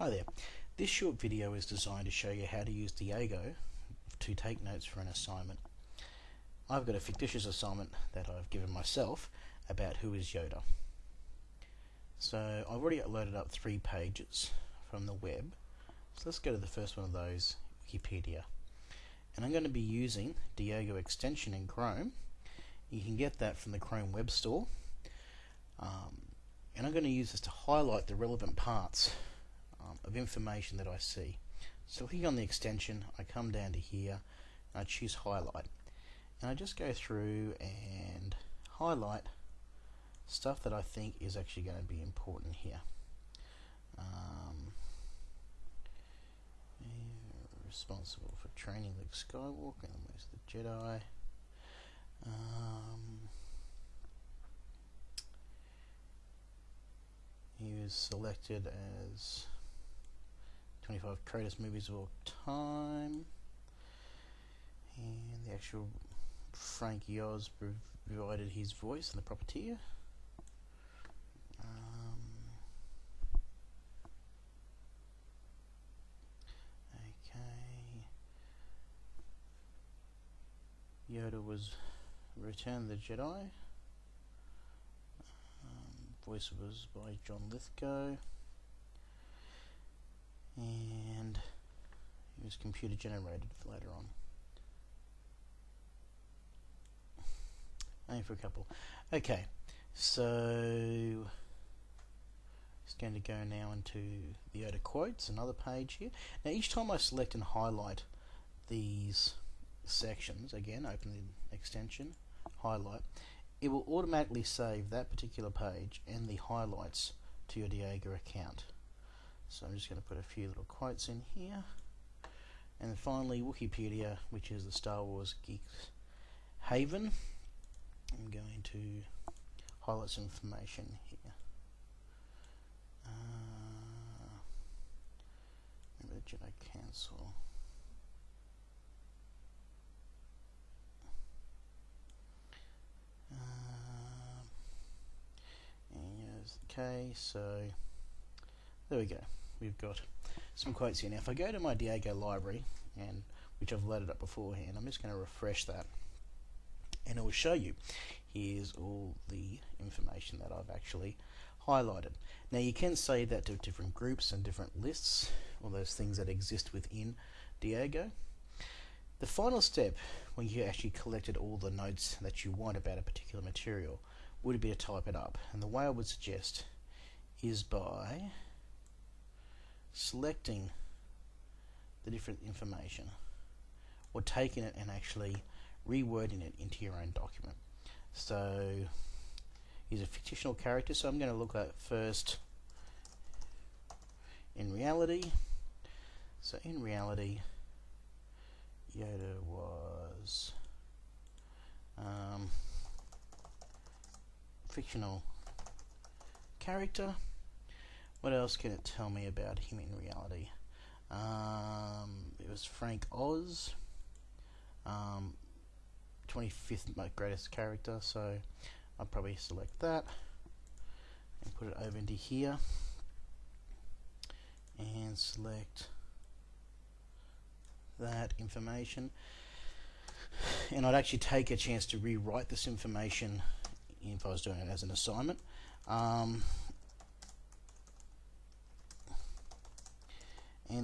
Hi there. This short video is designed to show you how to use Diigo to take notes for an assignment. I've got a fictitious assignment that I've given myself about who is Yoda. So I've already loaded up three pages from the web. So let's go to the first one of those, Wikipedia. And I'm going to be using Diigo extension in Chrome. You can get that from the Chrome Web Store. Um, and I'm going to use this to highlight the relevant parts of information that I see. So clicking on the extension, I come down to here, and I choose highlight. And I just go through and highlight stuff that I think is actually going to be important here. Um, responsible for training Luke Skywalker and the the Jedi. Um, he was selected as 25 greatest movies of all time. And the actual Frank Oz provided his voice in the Puppeteer. Um, okay. Yoda was Return the Jedi. Um, voice was by John Lithgow and it was computer generated later on. Aim for a couple. Okay, so it's going to go now into the Yoda quotes, another page here. Now each time I select and highlight these sections, again open the extension, highlight, it will automatically save that particular page and the highlights to your Diigo account. So I'm just going to put a few little quotes in here. And finally, Wookieepedia, which is the Star Wars Geeks Haven. I'm going to highlight some information here. Uh, remember the Jedi Council. Uh, okay, so there we go we've got some quotes here. Now if I go to my Diigo library, and which I've loaded up beforehand, I'm just going to refresh that and it will show you here's all the information that I've actually highlighted. Now you can save that to different groups and different lists, all those things that exist within Diigo. The final step, when you actually collected all the notes that you want about a particular material, would be to type it up. And the way I would suggest is by selecting the different information or taking it and actually rewording it into your own document. So he's a fictional character, so I'm going to look at first in reality. So in reality, Yoda was um, fictional character what else can it tell me about him in reality? Um, it was Frank Oz, um, 25th my greatest character, so I'll probably select that and put it over into here and select that information. And I'd actually take a chance to rewrite this information if I was doing it as an assignment. Um,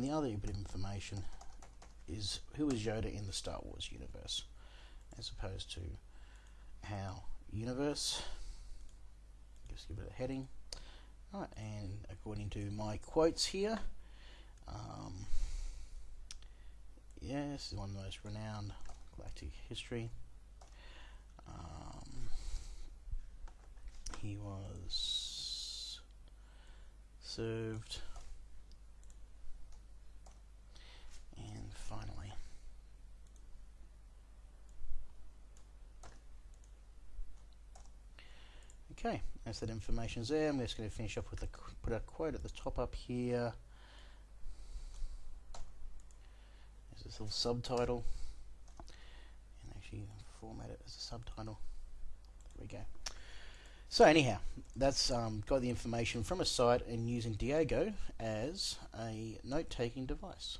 the other bit of information is who is Yoda in the Star Wars universe, as opposed to how universe. Just give it a heading. Right, and according to my quotes here, um, yes, one of the most renowned galactic history. Um, he was served Okay, as that information's there, I'm just going to finish off with a put a quote at the top up here. There's this little subtitle, and actually format it as a subtitle. There we go. So anyhow, that's um, got the information from a site and using Diigo as a note-taking device.